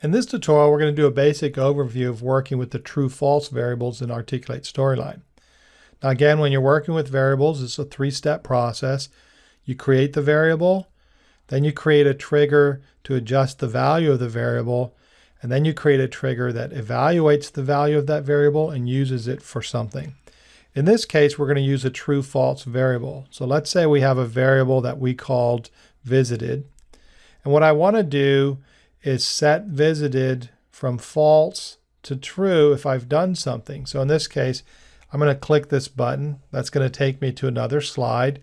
In this tutorial, we're going to do a basic overview of working with the true-false variables in Articulate Storyline. Now again, when you're working with variables, it's a three-step process. You create the variable, then you create a trigger to adjust the value of the variable, and then you create a trigger that evaluates the value of that variable and uses it for something. In this case, we're going to use a true-false variable. So let's say we have a variable that we called visited. And what I want to do is set visited from false to true if I've done something. So in this case, I'm going to click this button. That's going to take me to another slide.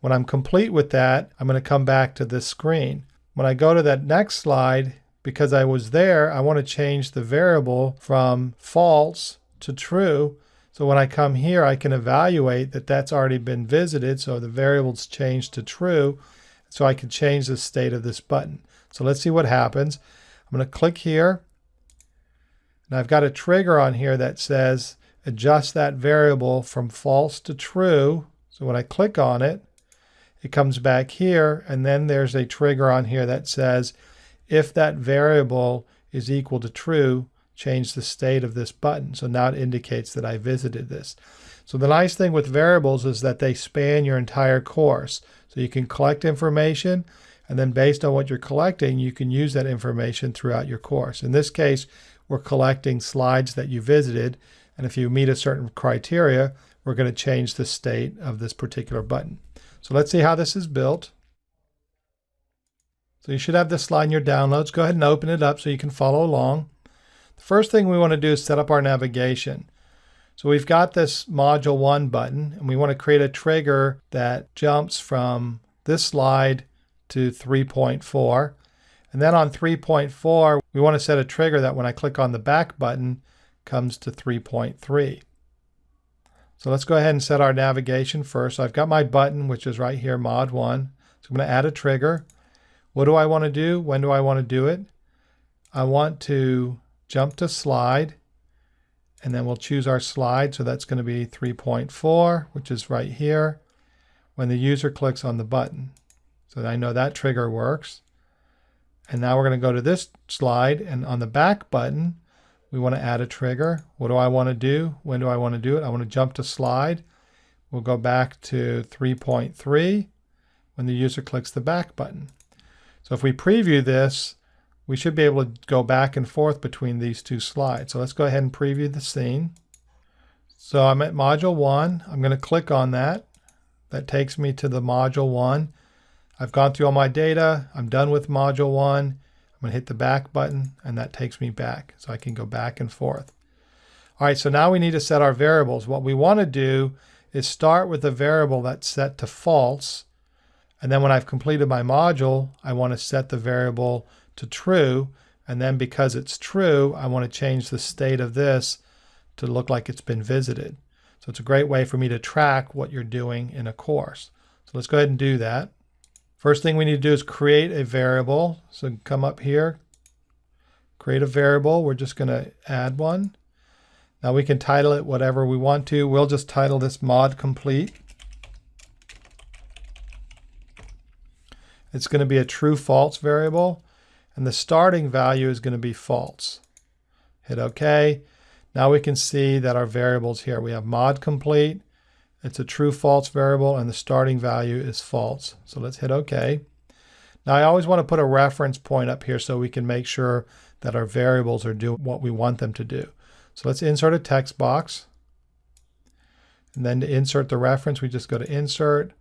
When I'm complete with that, I'm going to come back to this screen. When I go to that next slide, because I was there, I want to change the variable from false to true. So when I come here, I can evaluate that that's already been visited. So the variable's changed to true. So I can change the state of this button. So let's see what happens. I'm going to click here. And I've got a trigger on here that says adjust that variable from false to true. So when I click on it, it comes back here. And then there's a trigger on here that says if that variable is equal to true, change the state of this button. So now it indicates that I visited this. So the nice thing with variables is that they span your entire course. So you can collect information and then based on what you're collecting, you can use that information throughout your course. In this case, we're collecting slides that you visited. And if you meet a certain criteria, we're going to change the state of this particular button. So let's see how this is built. So you should have this slide in your downloads. Go ahead and open it up so you can follow along. The first thing we want to do is set up our navigation. So we've got this module one button and we want to create a trigger that jumps from this slide to 3.4. And then on 3.4, we want to set a trigger that when I click on the back button comes to 3.3. So let's go ahead and set our navigation first. So I've got my button, which is right here, mod 1. So I'm going to add a trigger. What do I want to do? When do I want to do it? I want to jump to slide, and then we'll choose our slide. So that's going to be 3.4, which is right here, when the user clicks on the button. So I know that trigger works. And now we're going to go to this slide and on the back button, we want to add a trigger. What do I want to do? When do I want to do it? I want to jump to slide. We'll go back to 3.3 when the user clicks the back button. So if we preview this, we should be able to go back and forth between these two slides. So let's go ahead and preview the scene. So I'm at module one. I'm going to click on that. That takes me to the module one. I've gone through all my data. I'm done with module one. I'm going to hit the back button and that takes me back. So I can go back and forth. All right, so now we need to set our variables. What we want to do is start with a variable that's set to false. And then when I've completed my module, I want to set the variable to true. And then because it's true, I want to change the state of this to look like it's been visited. So it's a great way for me to track what you're doing in a course. So let's go ahead and do that. First thing we need to do is create a variable. So come up here, create a variable. We're just going to add one. Now we can title it whatever we want to. We'll just title this mod complete. It's going to be a true false variable and the starting value is going to be false. Hit OK. Now we can see that our variables here, we have mod complete, it's a true false variable and the starting value is false. So let's hit OK. Now I always want to put a reference point up here so we can make sure that our variables are doing what we want them to do. So let's insert a text box. And then to insert the reference, we just go to Insert,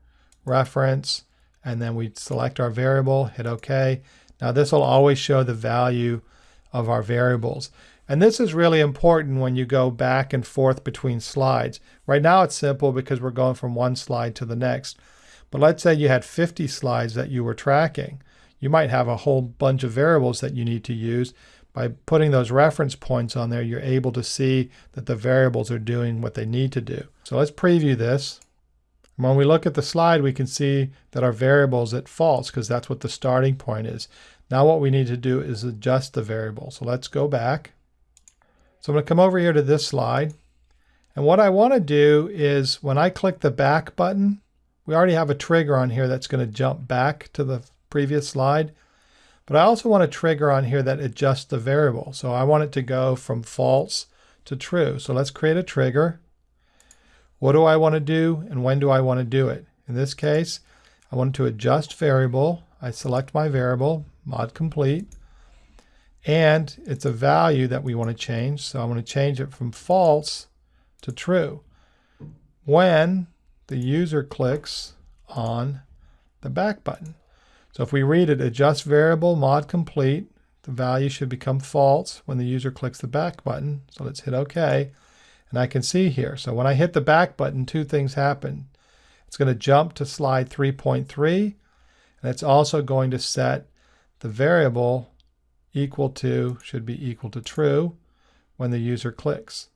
Reference, and then we select our variable, hit OK. Now this will always show the value of our variables. And this is really important when you go back and forth between slides. Right now it's simple because we're going from one slide to the next. But let's say you had 50 slides that you were tracking. You might have a whole bunch of variables that you need to use. By putting those reference points on there, you're able to see that the variables are doing what they need to do. So let's preview this. When we look at the slide, we can see that our variable is at false because that's what the starting point is. Now what we need to do is adjust the variable. So let's go back. So I'm going to come over here to this slide. And what I want to do is when I click the back button, we already have a trigger on here that's going to jump back to the previous slide. But I also want a trigger on here that adjusts the variable. So I want it to go from false to true. So let's create a trigger. What do I want to do and when do I want to do it? In this case, I want to adjust variable. I select my variable, mod complete, and it's a value that we want to change. So I want to change it from false to true. When the user clicks on the back button. So if we read it, adjust variable mod complete, the value should become false when the user clicks the back button. So let's hit OK. And I can see here. So when I hit the back button, two things happen. It's going to jump to slide 3.3, and it's also going to set the variable equal to, should be equal to true, when the user clicks.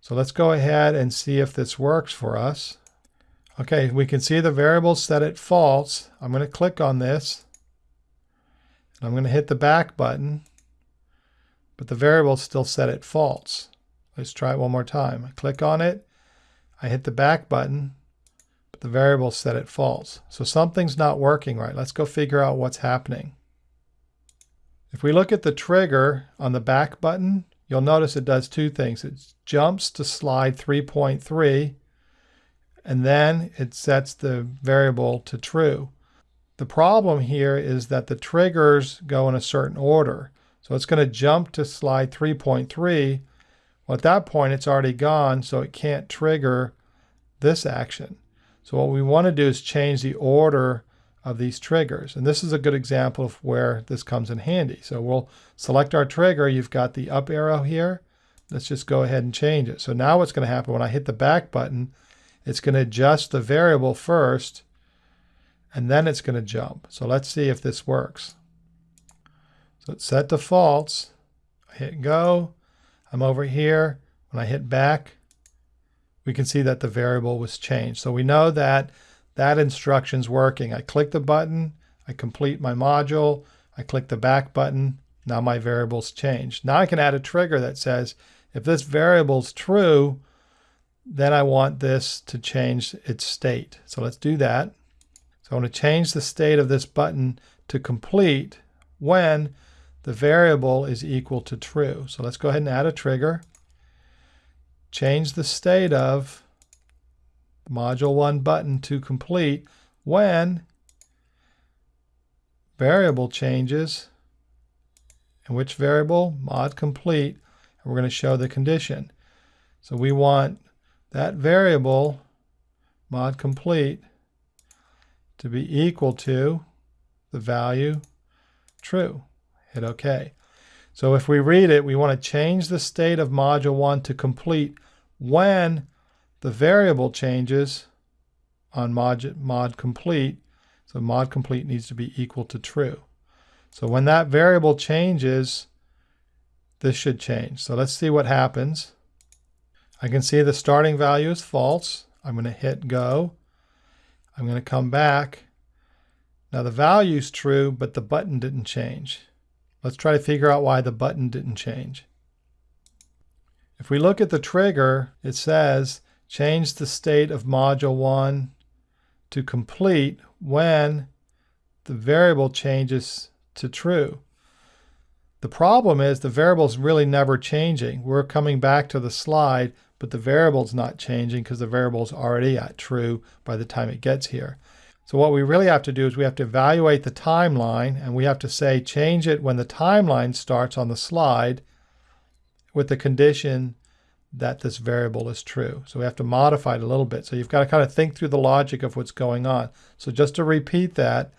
So let's go ahead and see if this works for us. Okay, we can see the variable set at false. I'm going to click on this. And I'm going to hit the back button, but the variable still set at false. Let's try it one more time. I click on it, I hit the back button, but the variable set at false. So something's not working right. Let's go figure out what's happening. If we look at the trigger on the back button, you'll notice it does two things. It jumps to slide 3.3 and then it sets the variable to true. The problem here is that the triggers go in a certain order. So it's going to jump to slide 3.3. Well, at that point, it's already gone, so it can't trigger this action. So what we want to do is change the order of these triggers. And this is a good example of where this comes in handy. So we'll select our trigger. You've got the up arrow here. Let's just go ahead and change it. So now what's going to happen when I hit the back button, it's going to adjust the variable first, and then it's going to jump. So let's see if this works. So it's set to false. I hit go. I'm over here. When I hit back, we can see that the variable was changed. So we know that that instruction's working. I click the button, I complete my module, I click the back button, now my variable's changed. Now I can add a trigger that says, if this variable's true, then I want this to change its state. So let's do that. So I want to change the state of this button to complete when the variable is equal to true. So let's go ahead and add a trigger. Change the state of module 1 button to complete when variable changes. And which variable? Mod complete. And we're going to show the condition. So we want that variable, mod complete, to be equal to the value true. Hit OK. So if we read it, we want to change the state of module 1 to complete when the variable changes on mod, mod complete. So mod complete needs to be equal to true. So when that variable changes, this should change. So let's see what happens. I can see the starting value is false. I'm going to hit go. I'm going to come back. Now the value is true, but the button didn't change. Let's try to figure out why the button didn't change. If we look at the trigger, it says change the state of module 1 to complete when the variable changes to true. The problem is the variable is really never changing. We're coming back to the slide, but the variable's not changing because the variable's already at true by the time it gets here. So what we really have to do is we have to evaluate the timeline and we have to say change it when the timeline starts on the slide with the condition that this variable is true. So we have to modify it a little bit. So you've got to kind of think through the logic of what's going on. So just to repeat that,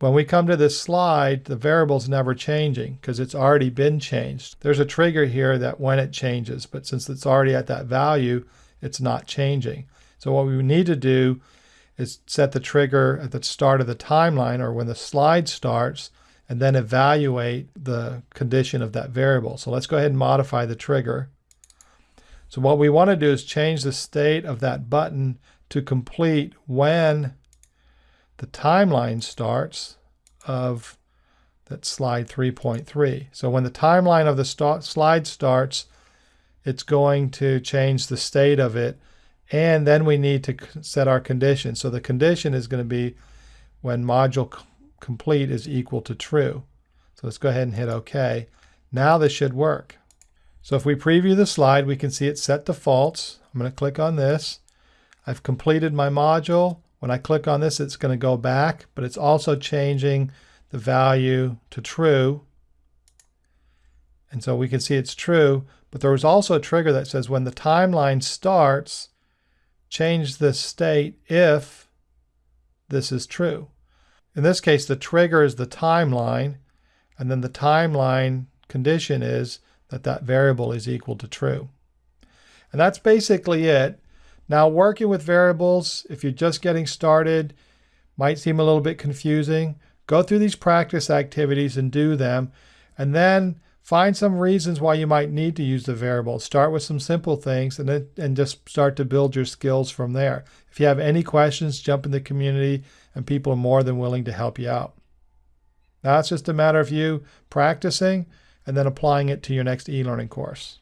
when we come to this slide, the variable's never changing because it's already been changed. There's a trigger here that when it changes, but since it's already at that value, it's not changing. So what we need to do is set the trigger at the start of the timeline or when the slide starts and then evaluate the condition of that variable. So let's go ahead and modify the trigger. So what we want to do is change the state of that button to complete when the timeline starts of that slide 3.3. So when the timeline of the start slide starts, it's going to change the state of it. And then we need to set our condition. So the condition is going to be when module complete is equal to true. So let's go ahead and hit OK. Now this should work. So if we preview the slide, we can see it's set to false. I'm going to click on this. I've completed my module. When I click on this, it's going to go back, but it's also changing the value to true. And so we can see it's true, but there was also a trigger that says when the timeline starts, change the state if this is true. In this case, the trigger is the timeline, and then the timeline condition is that that variable is equal to true. And that's basically it. Now working with variables, if you're just getting started, might seem a little bit confusing. Go through these practice activities and do them. And then find some reasons why you might need to use the variable. Start with some simple things and then and just start to build your skills from there. If you have any questions, jump in the community and people are more than willing to help you out. Now it's just a matter of you practicing and then applying it to your next e-learning course.